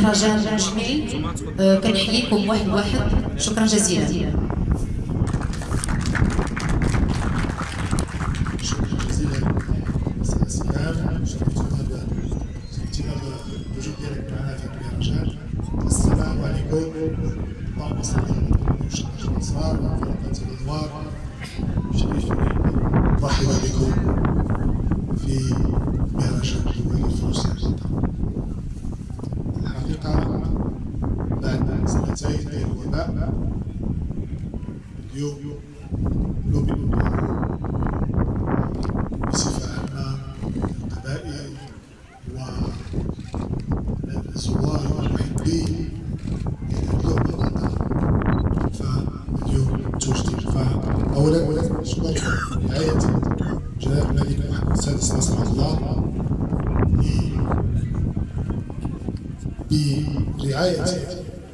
مهرجان جميل. آه، كنحييكم واحد واحد. شكرا جزيلا. شكرا جزيلا. أستاذ سلام الحقيقة بعد سنتين ديال الوباء اليوم نؤمن بصفة عامة القبائل والزوار والمحبين اليوم الوطن فاليوم توجدي فأولا نشكر رعاية جناب الملك محمد السادس نصر الله برعاية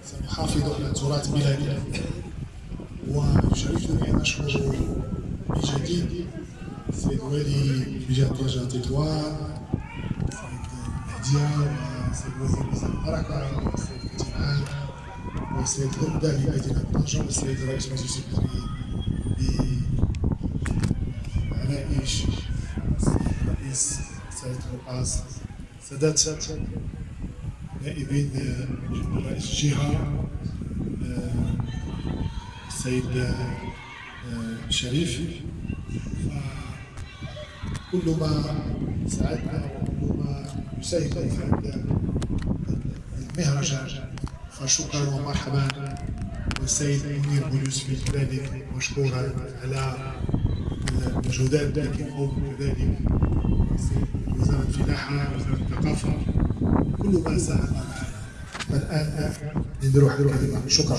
سنحافظ على تراث بلادنا. ويشرفني أن أشكر بجديد السيد والي بجهة رجاء تطوان السيد مهدية والسيد وزير البركة والسيد كتيمان والسيد هدى لمدينة طنجة والسيد رئيس مجلس الوزراء بعنائش الرئيس سيد رقاص سادات. نائبين رئيس الجهة السيد شريف. كل ما ساعدنا وكل ما يساهم في هذا المهرجان فشكرا ومرحبا. والسيد منير بوليوسفي كذلك مشكورا على المجهودات التي كذلك وزارة الفلاحة وزارة الثقافة. كل ما ساعدنا معنا فالآن نديروا حلو شكرا.